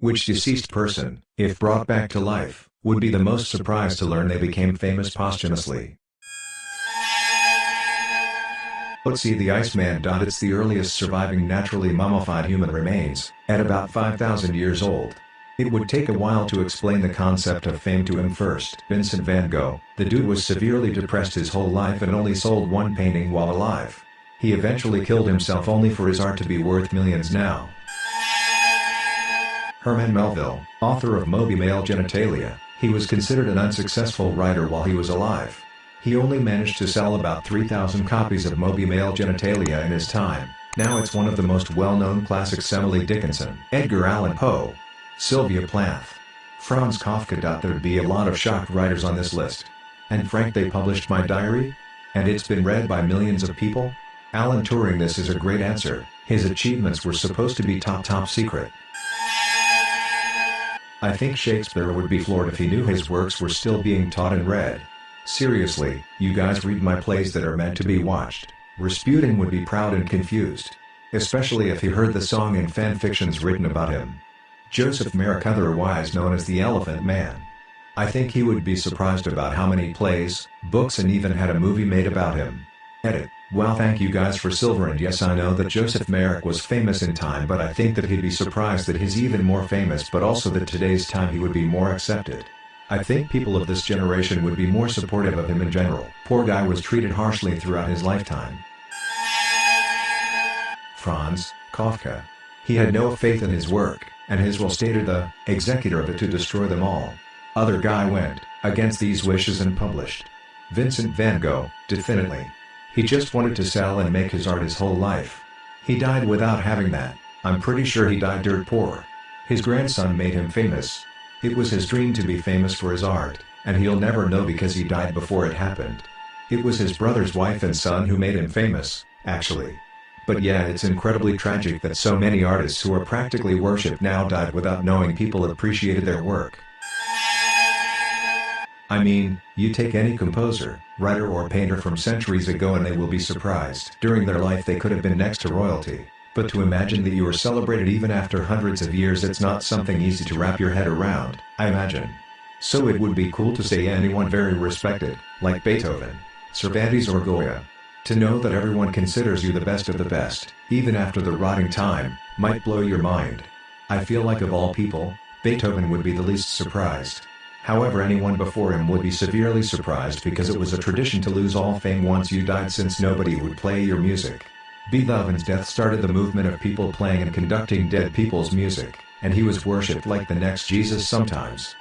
Which deceased person, if brought back to life, would be the most surprised to learn they became famous posthumously? Otzi the Iceman. It's the earliest surviving naturally mummified human remains, at about 5,000 years old. It would take a while to explain the concept of fame to him first. Vincent van Gogh, the dude was severely depressed his whole life and only sold one painting while alive. He eventually killed himself only for his art to be worth millions now. Herman Melville, author of Moby Male Genitalia, he was considered an unsuccessful writer while he was alive. He only managed to sell about 3,000 copies of Moby Male Genitalia in his time. Now it's one of the most well-known classics Emily Dickinson, Edgar Allan Poe, Sylvia Plath, Franz Kafka. There'd be a lot of shocked writers on this list. Anne Frank they published my diary? And it's been read by millions of people? Alan Turing this is a great answer, his achievements were supposed to be top top secret. I think Shakespeare would be floored if he knew his works were still being taught and read. Seriously, you guys read my plays that are meant to be watched. Rasputin would be proud and confused. Especially if he heard the song and fanfictions written about him. Joseph Merrick otherwise known as the Elephant Man. I think he would be surprised about how many plays, books and even had a movie made about him. Edit. Well thank you guys for silver and yes I know that Joseph Merrick was famous in time but I think that he'd be surprised that he's even more famous but also that today's time he would be more accepted. I think people of this generation would be more supportive of him in general. Poor guy was treated harshly throughout his lifetime. Franz Kafka. He had no faith in his work and his will stated the executor of it to destroy them all. Other guy went against these wishes and published. Vincent van Gogh, definitely. He just wanted to sell and make his art his whole life. He died without having that, I'm pretty sure he died dirt poor. His grandson made him famous. It was his dream to be famous for his art, and he'll never know because he died before it happened. It was his brother's wife and son who made him famous, actually. But yeah it's incredibly tragic that so many artists who are practically worshipped now died without knowing people appreciated their work. I mean, you take any composer, writer or painter from centuries ago and they will be surprised. During their life they could have been next to royalty. But to imagine that you are celebrated even after hundreds of years it's not something easy to wrap your head around, I imagine. So it would be cool to say anyone very respected, like Beethoven, Cervantes or Goya, to know that everyone considers you the best of the best, even after the rotting time, might blow your mind. I feel like of all people, Beethoven would be the least surprised. However anyone before him would be severely surprised because it was a tradition to lose all fame once you died since nobody would play your music. Beethoven's death started the movement of people playing and conducting dead people's music, and he was worshipped like the next Jesus sometimes.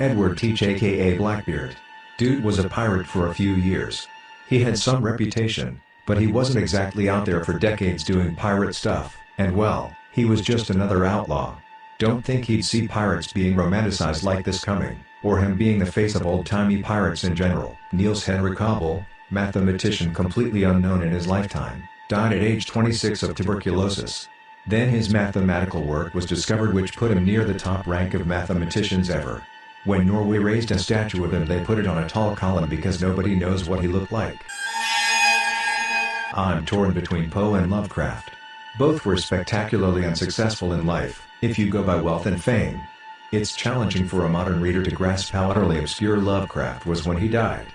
Edward Teach aka Blackbeard Dude was a pirate for a few years. He had some reputation, but he wasn't exactly out there for decades doing pirate stuff, and well, he was just another outlaw. Don't think he'd see pirates being romanticized like this coming, or him being the face of old-timey pirates in general. Niels Henrik Abel, mathematician completely unknown in his lifetime, died at age 26 of tuberculosis. Then his mathematical work was discovered which put him near the top rank of mathematicians ever. When Norway raised a statue of him they put it on a tall column because nobody knows what he looked like. I'm torn between Poe and Lovecraft. Both were spectacularly unsuccessful in life, if you go by wealth and fame. It's challenging for a modern reader to grasp how utterly obscure Lovecraft was when he died.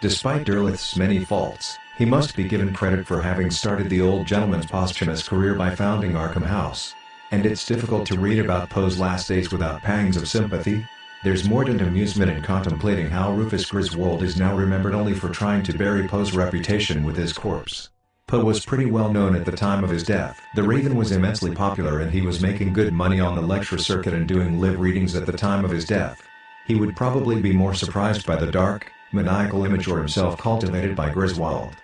Despite Derleth's many faults, he must be given credit for having started the old gentleman's posthumous career by founding Arkham House. And it's difficult to read about Poe's last days without pangs of sympathy, there's mordant amusement in contemplating how Rufus Griswold is now remembered only for trying to bury Poe's reputation with his corpse. Poe was pretty well known at the time of his death. The Raven was immensely popular and he was making good money on the lecture circuit and doing live readings at the time of his death. He would probably be more surprised by the dark, maniacal image or himself cultivated by Griswold.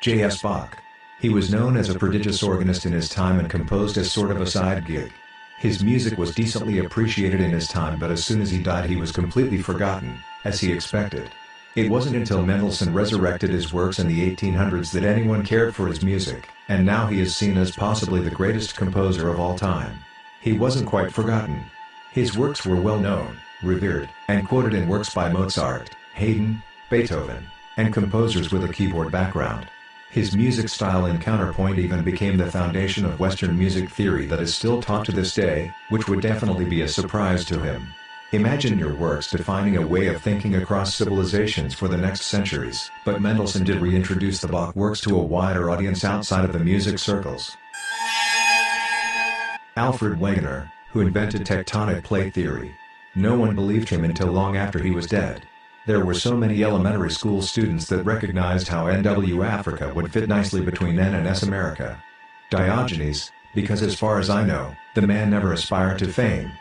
J.S. Bach. He was known as a prodigious organist in his time and composed as sort of a side gig. His music was decently appreciated in his time but as soon as he died he was completely forgotten, as he expected. It wasn't until Mendelssohn resurrected his works in the 1800s that anyone cared for his music, and now he is seen as possibly the greatest composer of all time. He wasn't quite forgotten. His works were well known, revered, and quoted in works by Mozart, Haydn, Beethoven, and composers with a keyboard background. His music style and counterpoint even became the foundation of Western music theory that is still taught to this day, which would definitely be a surprise to him. Imagine your works defining a way of thinking across civilizations for the next centuries, but Mendelssohn did reintroduce the Bach works to a wider audience outside of the music circles. Alfred Wegener, who invented tectonic plate theory. No one believed him until long after he was dead. There were so many elementary school students that recognized how NW Africa would fit nicely between N and S America. Diogenes, because as far as I know, the man never aspired to fame.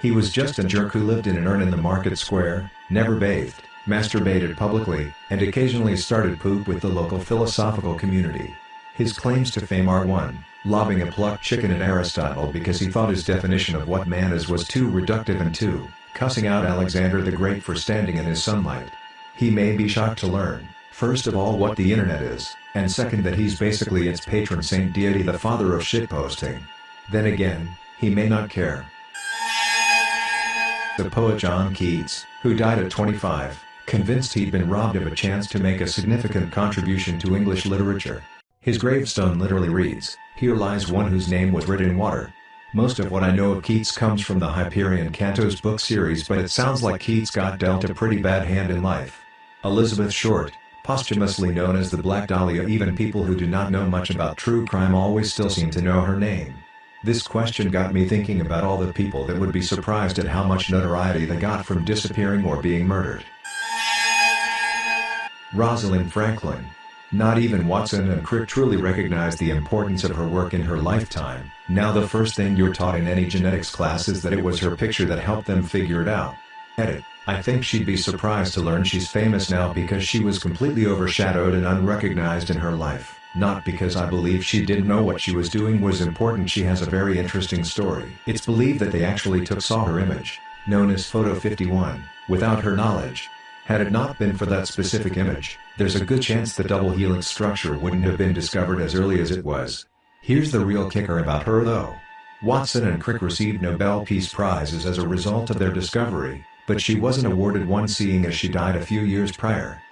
He was just a jerk who lived in an urn in the market square, never bathed, masturbated publicly, and occasionally started poop with the local philosophical community. His claims to fame are 1. Lobbing a plucked chicken at Aristotle because he thought his definition of what man is was too reductive and 2 cussing out Alexander the Great for standing in his sunlight. He may be shocked to learn, first of all what the internet is, and second that he's basically its patron saint deity the father of shitposting. Then again, he may not care. The poet John Keats, who died at 25, convinced he'd been robbed of a chance to make a significant contribution to English literature. His gravestone literally reads, Here lies one whose name was written in water, most of what I know of Keats comes from the Hyperion Cantos book series but it sounds like Keats got dealt a pretty bad hand in life. Elizabeth Short, posthumously known as the Black Dahlia even people who do not know much about true crime always still seem to know her name. This question got me thinking about all the people that would be surprised at how much notoriety they got from disappearing or being murdered. Rosalind Franklin, not even Watson and Crick truly recognized the importance of her work in her lifetime. Now the first thing you're taught in any genetics class is that it was her picture that helped them figure it out. Edit. I think she'd be surprised to learn she's famous now because she was completely overshadowed and unrecognized in her life. Not because I believe she didn't know what she was doing was important she has a very interesting story. It's believed that they actually took saw her image, known as Photo 51, without her knowledge. Had it not been for that specific image, there's a good chance the double helix structure wouldn't have been discovered as early as it was. Here's the real kicker about her though. Watson and Crick received Nobel Peace Prizes as a result of their discovery, but she wasn't awarded one seeing as she died a few years prior.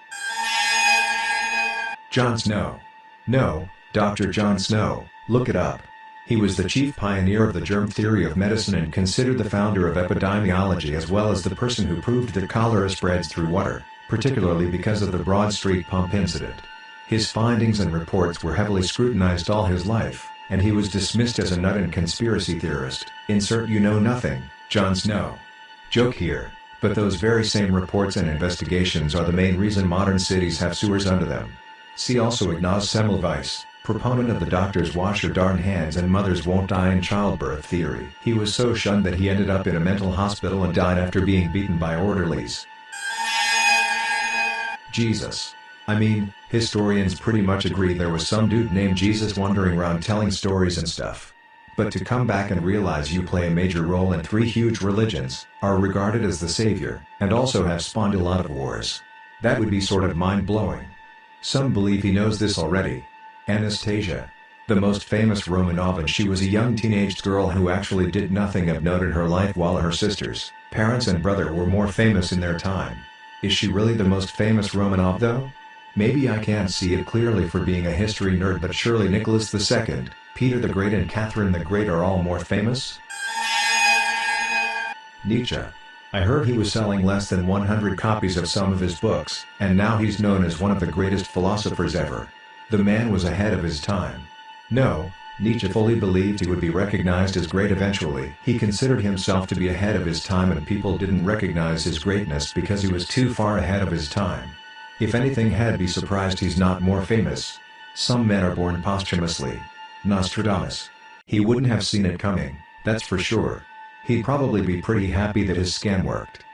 John Snow. No, Dr. John Snow, look it up. He was the chief pioneer of the germ theory of medicine and considered the founder of epidemiology as well as the person who proved that cholera spreads through water, particularly because of the Broad Street pump incident. His findings and reports were heavily scrutinized all his life, and he was dismissed as a nut and conspiracy theorist. Insert you know nothing, John Snow. Joke here, but those very same reports and investigations are the main reason modern cities have sewers under them. See also Ignaz Semmelweis, proponent of the doctors wash your darn hands and mothers won't die in childbirth theory. He was so shunned that he ended up in a mental hospital and died after being beaten by orderlies. Jesus. I mean, historians pretty much agree there was some dude named Jesus wandering around telling stories and stuff. But to come back and realize you play a major role in three huge religions, are regarded as the savior, and also have spawned a lot of wars. That would be sort of mind-blowing. Some believe he knows this already, Anastasia. The most famous Romanov and she was a young teenaged girl who actually did nothing of note in her life while her sisters, parents and brother were more famous in their time. Is she really the most famous Romanov though? Maybe I can't see it clearly for being a history nerd but surely Nicholas II, Peter the Great and Catherine the Great are all more famous? Nietzsche. I heard he was selling less than 100 copies of some of his books, and now he's known as one of the greatest philosophers ever. The man was ahead of his time. No, Nietzsche fully believed he would be recognized as great eventually. He considered himself to be ahead of his time and people didn't recognize his greatness because he was too far ahead of his time. If anything had be surprised he's not more famous. Some men are born posthumously. Nostradamus. He wouldn't have seen it coming, that's for sure. He'd probably be pretty happy that his scam worked.